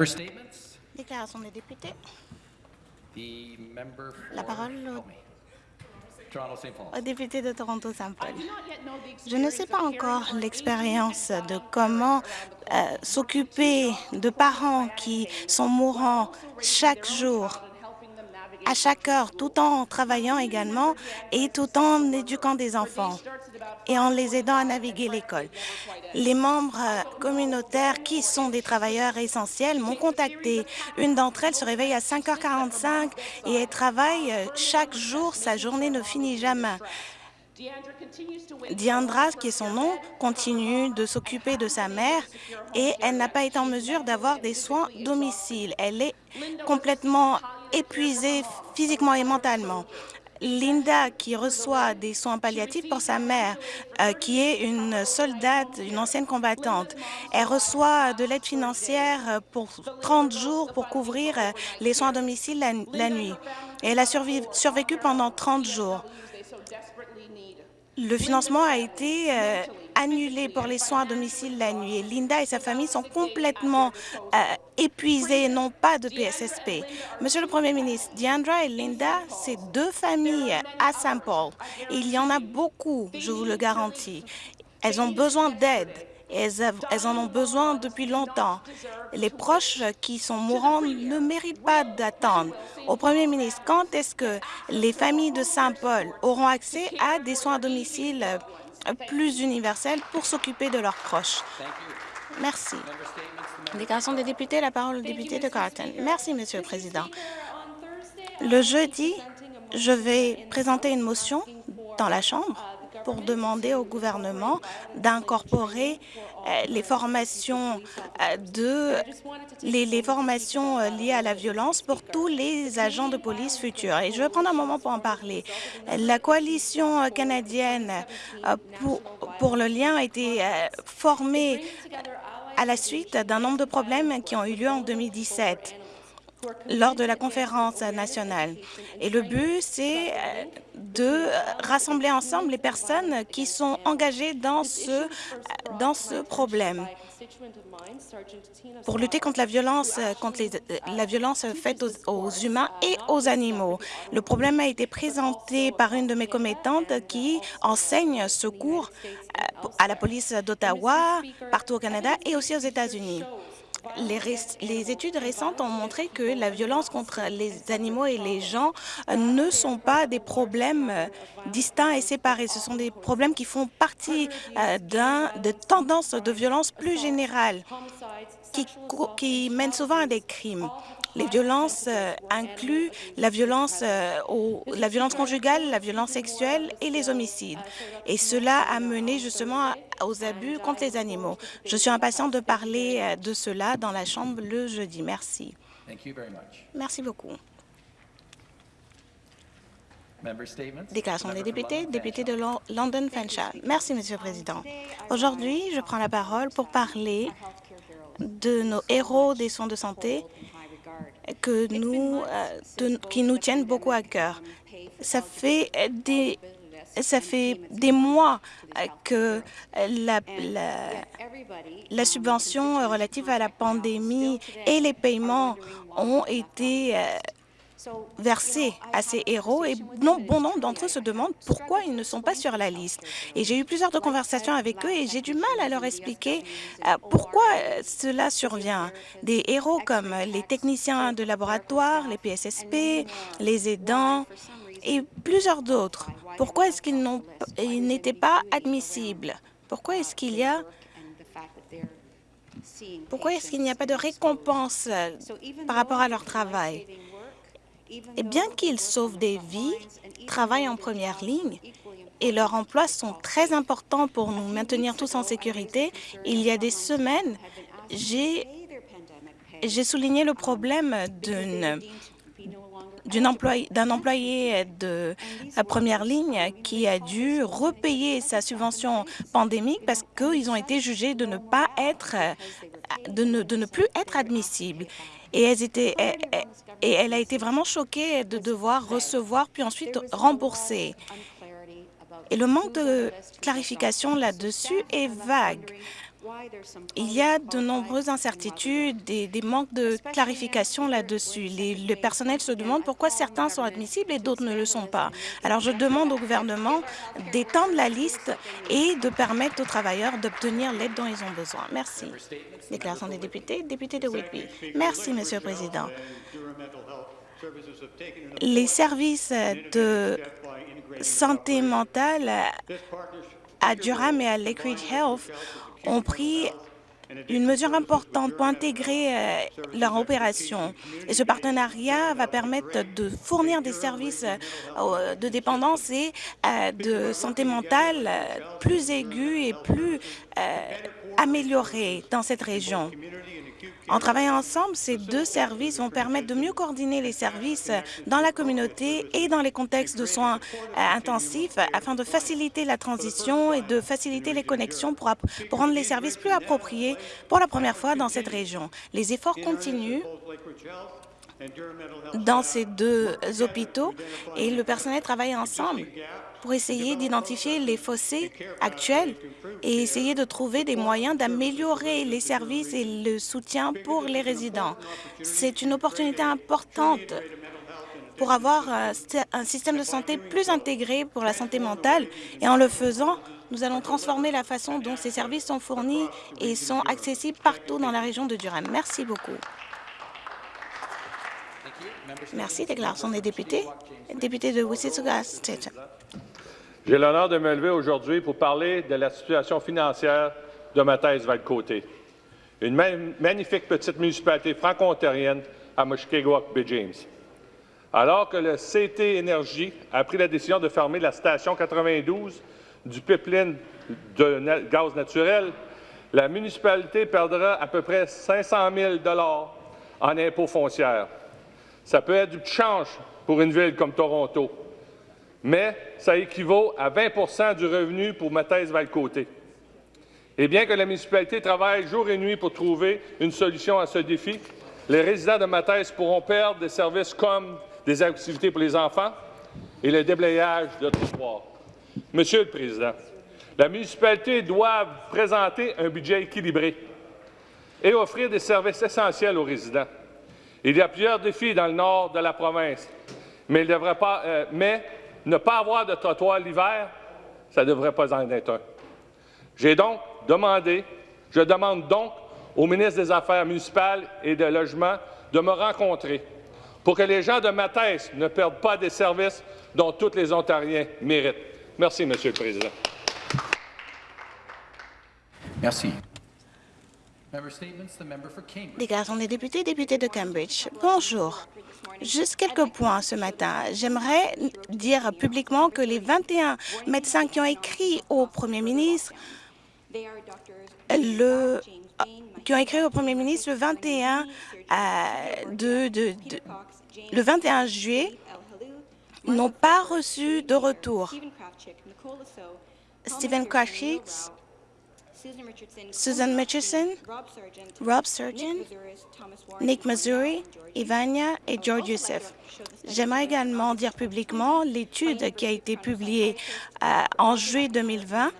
Member statements? Déclaration des députés. The member La parole au député de Toronto-Saint-Paul. Je ne sais pas encore l'expérience de comment euh, s'occuper de parents qui sont mourants chaque jour, à chaque heure, tout en travaillant également et tout en éduquant des enfants et en les aidant à naviguer l'école. Les membres euh, communautaires qui sont des travailleurs essentiels m'ont contacté. Une d'entre elles se réveille à 5h45 et elle travaille euh, chaque jour. Sa journée ne finit jamais. Diandra, qui est son nom, continue de s'occuper de sa mère et elle n'a pas été en mesure d'avoir des soins domicile. Elle est complètement épuisée physiquement et mentalement. Linda, qui reçoit des soins palliatifs pour sa mère, euh, qui est une soldate, une ancienne combattante. Elle reçoit de l'aide financière pour 30 jours pour couvrir euh, les soins à domicile la, nuit. Elle a survécu pendant 30 jours. Le financement a été euh, annulé pour les soins à domicile la nuit. Linda et sa famille sont complètement euh, épuisées et n'ont pas de PSSP. Monsieur le Premier ministre, Diandra et Linda, c'est deux familles à Saint Paul. Il y en a beaucoup, je vous le garantis. Elles ont besoin d'aide. Elles, en ont besoin depuis longtemps. Les proches qui sont mourants ne méritent pas d'attendre. Au Premier ministre, quand est-ce que les familles de Saint-Paul auront accès à des soins à domicile plus universels pour s'occuper de leurs proches? Merci. Déclaration des députés, la parole au député de Carleton. Merci, Monsieur le Président. Le jeudi, je vais présenter une motion dans la Chambre pour demander au gouvernement d'incorporer euh, les formations euh, euh, liées à la violence pour tous les agents de police futurs. Et je vais prendre un moment pour en parler. La coalition canadienne pour, le lien a été formée à la suite d'un nombre de problèmes qui ont eu lieu en 2017 lors de la conférence nationale. Et le but, c'est euh, de rassembler ensemble les personnes qui sont engagées dans ce, ce problème pour lutter contre la violence, euh, euh, la violence faite aux, aux humains et aux animaux. Le problème a été présenté par une de mes commettantes qui enseigne ce cours euh, à la police d'Ottawa, partout au Canada et aussi aux États-Unis. Les, études récentes ont montré que la violence contre les animaux et les gens ne sont pas des problèmes euh, distincts et séparés. Ce sont des problèmes qui font partie euh, de tendances de violence plus générales qui mènent souvent à des crimes. Les violences euh, incluent la violence, euh, au- la violence conjugale, la violence sexuelle et les homicides. Et cela a mené justement aux abus contre les animaux. Je suis impatiente de parler euh, de cela dans la Chambre le jeudi. Merci. Merci beaucoup. Déclaration des députés, député de Lon- London Fanshawe. Merci, Monsieur le Président. Aujourd'hui, je prends la parole pour parler de nos héros des soins de santé que nous, euh, qui nous tiennent beaucoup à cœur. Ça fait des, ça fait des mois euh, que la, la, la subvention relative à la pandémie et les paiements ont été versés à ces héros et bon nombre d'entre eux se demandent pourquoi ils ne sont pas sur la liste. Et j'ai eu plusieurs de conversations avec eux et j'ai du mal à leur expliquer euh, pourquoi euh, cela survient. Des héros comme les techniciens de laboratoire, les PSSP, les aidants et plusieurs d'autres. Pourquoi est-ce qu'ils n'étaient pas admissibles? Pourquoi est-ce qu'il y a pourquoi est-ce qu'il n'y a pas de récompense euh, par rapport à leur travail? Et bien qu'ils sauvent des vies, travaillent en première ligne et leurs emplois sont très importants pour nous maintenir tous en sécurité, il y a des semaines, j'ai souligné le problème d'une employé- d'un employé de la première ligne qui a dû repayer sa subvention pandémique parce qu'ils ont été jugés de ne pas être, de ne plus être admissibles. Et, et- et elle a été vraiment choquée de devoir recevoir puis ensuite rembourser. Et le manque de clarification là-dessus est vague. Il y a de nombreuses incertitudes et des manques de clarification là-dessus. Le personnel se demande pourquoi certains sont admissibles et d'autres ne le sont pas. Alors, je demande au gouvernement d'étendre la liste et de permettre aux travailleurs d'obtenir l'aide dont ils ont besoin. Merci. Déclaration des députés. Député de Whitby. Merci, Monsieur le Président. Les services de santé mentale à Durham et à Lake Ridge Health ont pris une mesure importante pour intégrer euh, leur opération. Et ce partenariat va permettre de fournir des services euh, de dépendance et euh, de santé mentale plus aigus et plus améliorés dans cette région. En travaillant ensemble, ces deux services vont permettre de mieux coordonner les services dans la communauté et dans les contextes de soins euh, intensifs afin de faciliter la transition et de faciliter les connexions pour, rendre les services plus appropriés pour la première fois dans cette région. Les efforts continuent dans ces deux hôpitaux et le personnel travaille ensemble pour essayer d'identifier les fossés actuels et essayer de trouver des moyens d'améliorer les services et le soutien pour les résidents. C'est une opportunité importante pour avoir un sy- un système de santé plus intégré pour la santé mentale et en le faisant, nous allons transformer la façon dont ces services sont fournis et sont accessibles partout dans la région de Durham. Merci beaucoup. Merci. Déclaration des députés. Député de Wississauga State. J'ai l'honneur de me lever aujourd'hui pour parler de la situation financière de ma thèse Val-Côté, une ma- magnifique petite municipalité franco-ontarienne à Mushkegowuk Bay James. Alors que le CT Énergie a pris la décision de fermer la station 92 du pipeline de gaz naturel, la municipalité perdra à peu près 500 000 en impôts foncières. Ça peut être du change pour une ville comme Toronto, mais ça équivaut à 20% du revenu pour ma thèse Val-Côté. Et bien que la municipalité travaille jour et nuit pour trouver une solution à ce défi, les résidents de ma thèse pourront perdre des services comme des activités pour les enfants et le déblayage de trottoirs. Monsieur le Président, la municipalité doit présenter un budget équilibré et offrir des services essentiels aux résidents. Il y a plusieurs défis dans le nord de la province, mais, euh, ne pas avoir de trottoir l'hiver, ça ne devrait pas en être un. J'ai donc demandé, je demande donc au ministre des Affaires municipales et de Logement de me rencontrer pour que les gens de ma thèse ne perdent pas des services dont tous les Ontariens méritent. Merci, Monsieur le Président. Merci. Member statements, the member for Cambridge. Déclaration des députés, député de Cambridge. Bonjour. Juste quelques points ce matin. J'aimerais dire publiquement que les 21 médecins qui ont écrit au Premier ministre le, qui ont écrit au Premier ministre le 21 euh, le 21 juillet n'ont pas reçu de retour. Stephen Krashik, Susan Mitchison, Rob Surgeon, Nick Missouri, Ivania et George Youssef. J'aimerais également dire publiquement l'étude qui a été publiée euh, en juillet 2020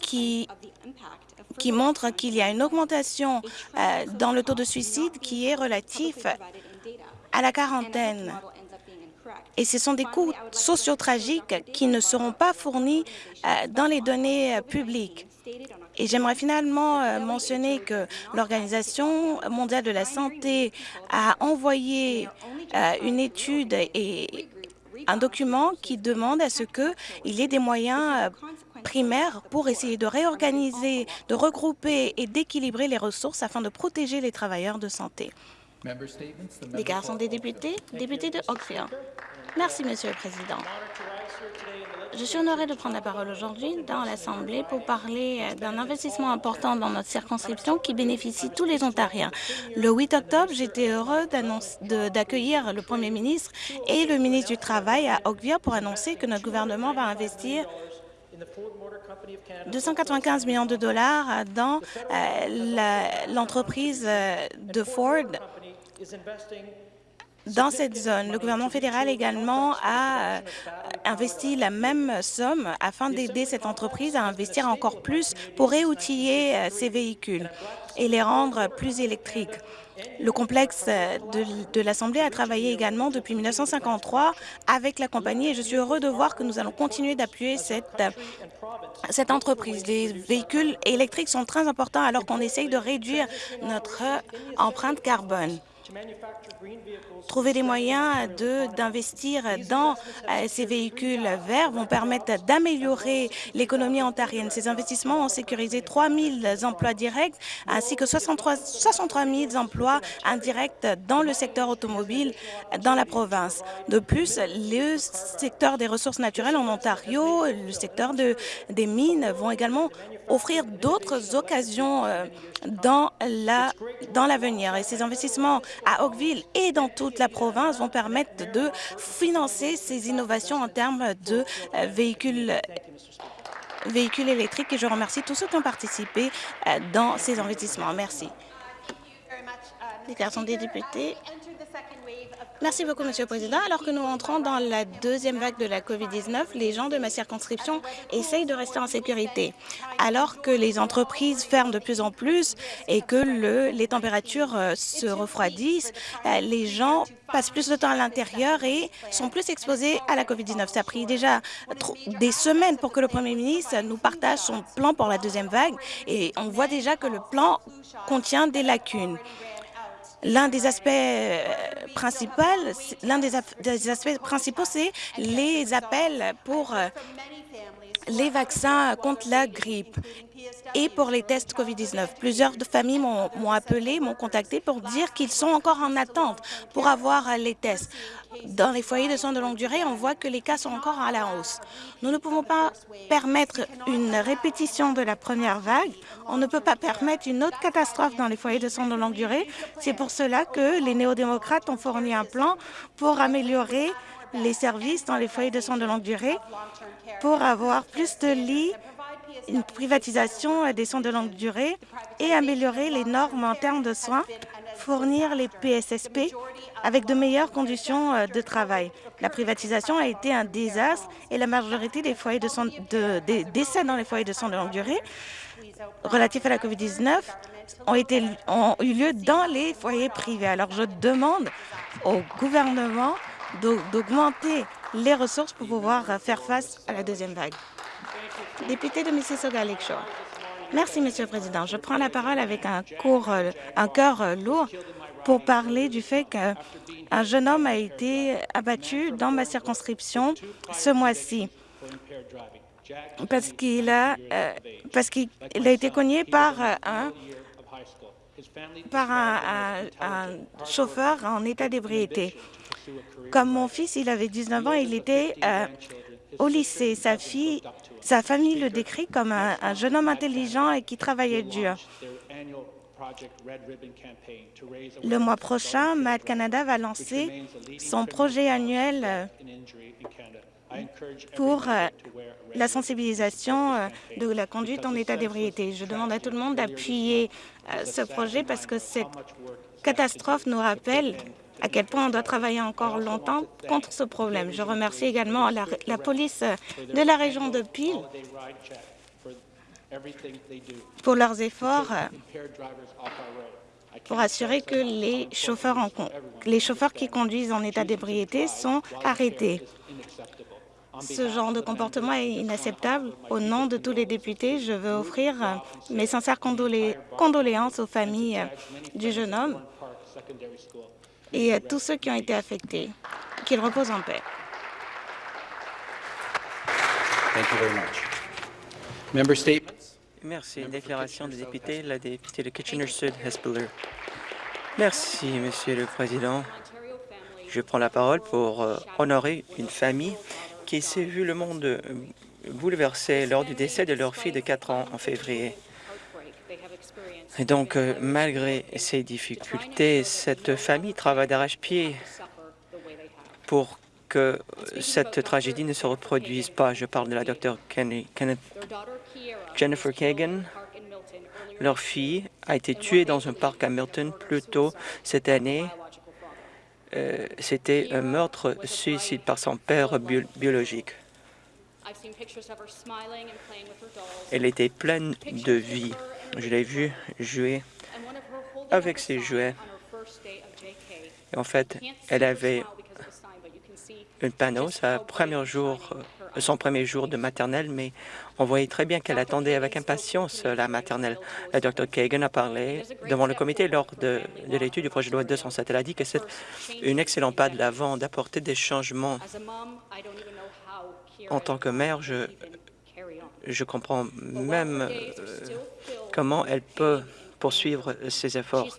qui, qui montre qu'il y a une augmentation euh, dans le taux de suicide qui est relatif à la quarantaine. Et ce sont des coûts sociaux tragiques qui ne seront pas fournis euh, dans les données euh, publiques. Et j'aimerais finalement euh, mentionner que l'Organisation mondiale de la santé a envoyé une étude et un document qui demande à ce qu'il y ait des moyens primaires pour essayer de réorganiser, de regrouper et d'équilibrer les ressources afin de protéger les travailleurs de santé. Déclaration for des députés, député de Oakville. Merci, Monsieur le Président. Je suis honorée de prendre la parole aujourd'hui dans l'Assemblée pour parler euh, d'un investissement important dans notre circonscription qui bénéficie tous les Ontariens. Le 8 octobre, j'étais heureux d'accueillir le Premier ministre et le ministre du Travail à Oakville pour annoncer que notre gouvernement va investir 295 millions de dollars dans euh, l'entreprise euh, de Ford dans cette zone. Le gouvernement fédéral également a euh, investi la même somme afin d'aider cette entreprise à investir encore plus pour réoutiller euh, ses véhicules et les rendre plus électriques. Le complexe euh, de, de l'Assemblée a travaillé également depuis 1953 avec la compagnie et je suis heureux de voir que nous allons continuer d'appuyer cette, cette entreprise. Les véhicules électriques sont très importants alors qu'on essaye de réduire notre empreinte carbone. Trouver des moyens d'investir dans euh, ces véhicules verts vont permettre d'améliorer l'économie ontarienne. Ces investissements ont sécurisé 3 000 emplois directs ainsi que 63, 63 000 emplois indirects dans le secteur automobile dans la province. De plus, le secteur des ressources naturelles en Ontario, le secteur de, des mines vont également offrir d'autres occasions euh, dans l'avenir. La, dans et ces investissements à Oakville et dans toute la province vont permettre de financer ces innovations en termes de euh, véhicules véhicules électriques et je remercie tous ceux qui ont participé euh, dans ces investissements. Merci. Déclaration des députés. Merci beaucoup, Monsieur le Président. Alors que nous entrons dans la deuxième vague de la COVID-19, les gens de ma circonscription essayent de rester en sécurité. Alors que les entreprises ferment de plus en plus et que le, les températures euh, se refroidissent, euh, les gens passent plus de temps à l'intérieur et sont plus exposés à la COVID-19. Ça a pris déjà des semaines pour que le Premier ministre nous partage son plan pour la deuxième vague et on voit déjà que le plan contient des lacunes. L'un des aspects euh, principaux, l'un des, aspects principaux, c'est les appels pour euh, les vaccins contre la grippe et pour les tests COVID-19. Plusieurs familles m'ont appelé, m'ont contacté pour dire qu'ils sont encore en attente pour avoir les tests. Dans les foyers de soins de longue durée, on voit que les cas sont encore à la hausse. Nous ne pouvons pas permettre une répétition de la première vague. On ne peut pas permettre une autre catastrophe dans les foyers de soins de longue durée. C'est pour cela que les néo-démocrates ont fourni un plan pour améliorer les services dans les foyers de soins de longue durée pour avoir plus de lits, une privatisation des soins de longue durée et améliorer les normes en termes de soins, fournir les PSSP avec de meilleures conditions euh, de travail. La privatisation a été un désastre et la majorité des foyers de, soins de des décès dans les foyers de soins de longue durée relatifs à la COVID-19 ont, été, ont eu lieu dans les foyers privés. Alors je demande au gouvernement d'augmenter les ressources pour pouvoir faire face à la deuxième vague. Député de Mississauga Lakeshore. Merci, Monsieur le Président. Je prends la parole avec un, cours, un cœur lourd pour parler du fait qu'un jeune homme a été abattu dans ma circonscription ce mois-ci parce qu'il a, euh, parce qu'il a été cogné par un par un, un, un chauffeur en état d'ébriété. Comme mon fils, il avait 19 ans, il était euh, au lycée. Sa fille, sa famille le décrit comme un, un jeune homme intelligent et qui travaillait dur. Le mois prochain, Mad Canada va lancer son projet annuel pour euh, la sensibilisation euh, de la conduite en état d'ébriété. Je demande à tout le monde d'appuyer ce projet parce que cette catastrophe nous rappelle à quel point on doit travailler encore longtemps contre ce problème. Je remercie également la, la police de la région de Peel pour leurs efforts pour assurer que les chauffeurs, en, les chauffeurs qui conduisent en état d'ébriété sont arrêtés. Ce genre de comportement est inacceptable. Au nom de tous les députés, je veux offrir mes sincères condolé condoléances aux familles du jeune homme et à tous ceux qui ont été affectés. Qu'ils reposent en paix. Thank you very much. Member statements? Merci. Déclaration des députés, la députée de Kitchener-Sud, Hespeler. Merci, Monsieur le Président. Je prends la parole pour euh, honorer une famille qui s'est vu le monde euh, bouleversé lors du décès de leur fille de 4 ans en février. Et donc, euh, malgré ces difficultés, cette famille travaille d'arrache-pied pour que cette tragédie ne se reproduise pas. Je parle de la docteure Jennifer Kagan. Leur fille a été tuée dans un parc à Milton plus tôt cette année euh, c'était un meurtre-suicide par son père bio- biologique. Elle était pleine de vie. Je l'ai vue jouer avec ses jouets. Et en fait, elle avait un panneau, sa premier jour, euh, son premier jour de maternelle, mais on voyait très bien qu'elle attendait avec impatience la maternelle. La Dr Kagan a parlé devant le comité lors de, de l'étude du projet de loi 207. Elle a dit que c'est un excellent pas de l'avant d'apporter des changements. En tant que mère, je, comprends même euh, comment elle peut poursuivre ses efforts.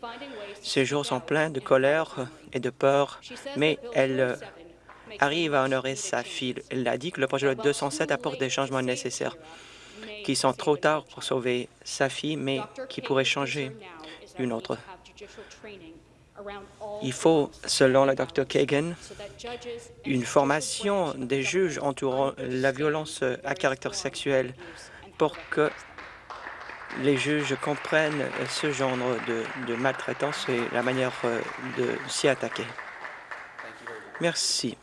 Ses jours sont pleins de colère et de peur, mais elle arrive à honorer sa fille. Elle a dit que le projet de loi 207 apporte des changements nécessaires qui sont trop tard pour sauver sa fille, mais qui pourraient changer une autre. Il faut, selon la Dr Kagan, une formation des juges entourant la violence à caractère sexuel pour que les juges comprennent ce genre de, de maltraitance et la manière euh, de s'y attaquer. Merci.